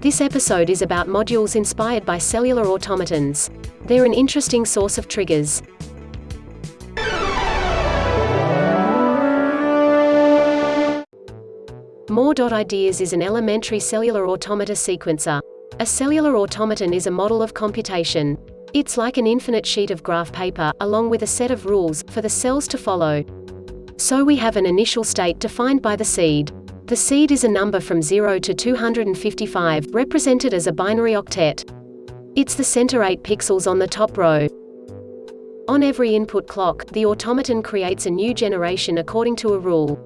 This episode is about modules inspired by cellular automatons. They're an interesting source of triggers. More.ideas is an elementary cellular automata sequencer. A cellular automaton is a model of computation. It's like an infinite sheet of graph paper, along with a set of rules, for the cells to follow. So we have an initial state defined by the seed. The seed is a number from 0 to 255, represented as a binary octet. It's the center 8 pixels on the top row. On every input clock, the automaton creates a new generation according to a rule.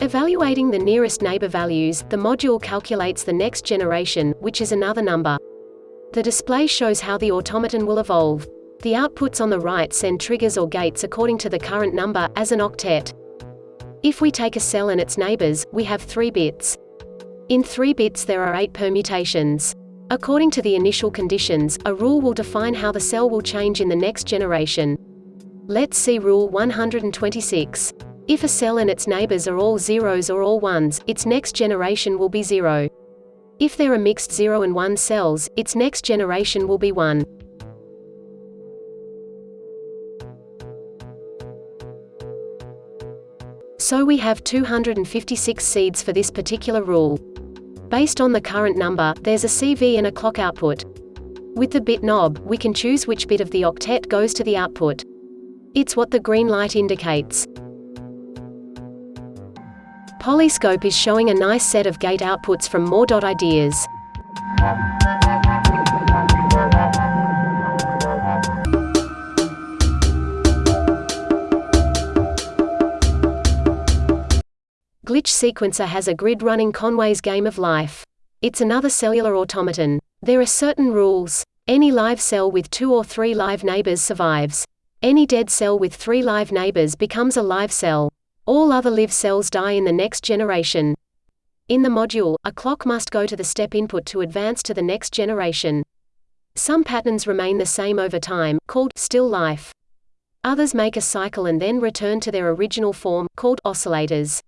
Evaluating the nearest neighbor values, the module calculates the next generation, which is another number. The display shows how the automaton will evolve. The outputs on the right send triggers or gates according to the current number, as an octet. If we take a cell and its neighbors, we have three bits. In three bits there are eight permutations. According to the initial conditions, a rule will define how the cell will change in the next generation. Let's see Rule 126. If a cell and its neighbors are all zeros or all ones, its next generation will be zero. If there are mixed 0 and 1 cells, its next generation will be 1. So we have 256 seeds for this particular rule. Based on the current number, there's a CV and a clock output. With the bit knob, we can choose which bit of the octet goes to the output. It's what the green light indicates. Polyscope is showing a nice set of gate outputs from more.ideas. Glitch Sequencer has a grid running Conway's Game of Life. It's another cellular automaton. There are certain rules. Any live cell with two or three live neighbors survives. Any dead cell with three live neighbors becomes a live cell. All other live cells die in the next generation. In the module, a clock must go to the step input to advance to the next generation. Some patterns remain the same over time, called still life. Others make a cycle and then return to their original form, called oscillators.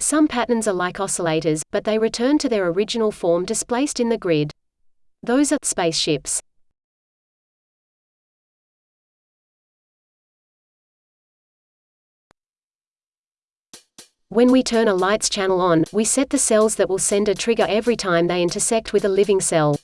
Some patterns are like oscillators, but they return to their original form displaced in the grid. Those are spaceships. When we turn a lights channel on, we set the cells that will send a trigger every time they intersect with a living cell.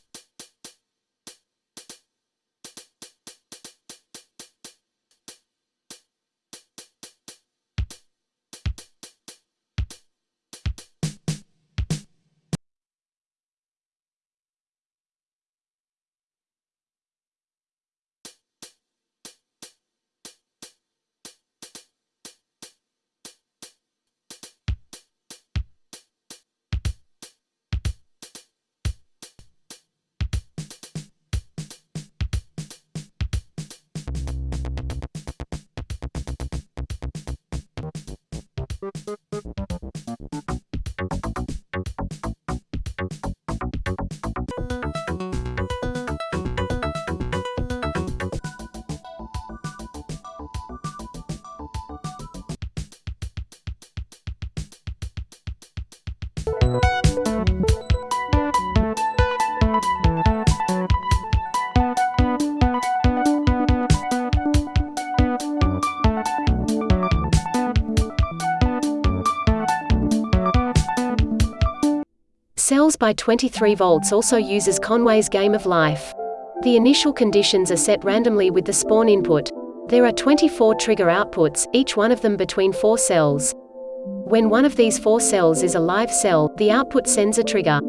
Cells by 23 volts also uses Conway's Game of Life. The initial conditions are set randomly with the spawn input. There are 24 trigger outputs, each one of them between four cells. When one of these four cells is a live cell, the output sends a trigger.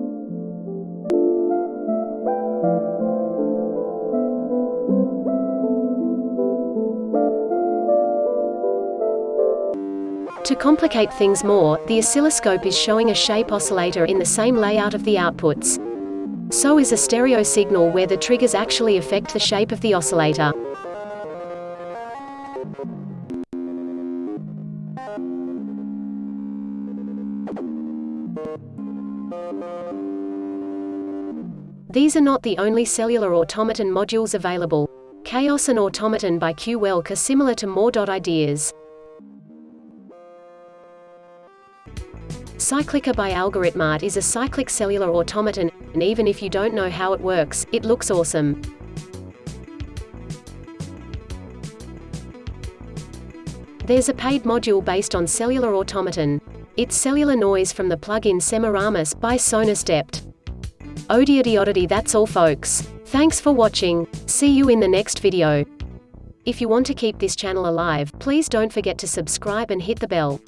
To complicate things more, the oscilloscope is showing a shape oscillator in the same layout of the outputs. So is a stereo signal where the triggers actually affect the shape of the oscillator. These are not the only cellular automaton modules available. Chaos and Automaton by Q are similar to more ideas. Cyclica by Algoritmarte is a cyclic cellular automaton, and even if you don't know how it works, it looks awesome. There's a paid module based on cellular automaton. It's cellular noise from the plugin Semiramis by Sonus Dept. Odiodiodity that's all folks. Thanks for watching. See you in the next video. If you want to keep this channel alive, please don't forget to subscribe and hit the bell.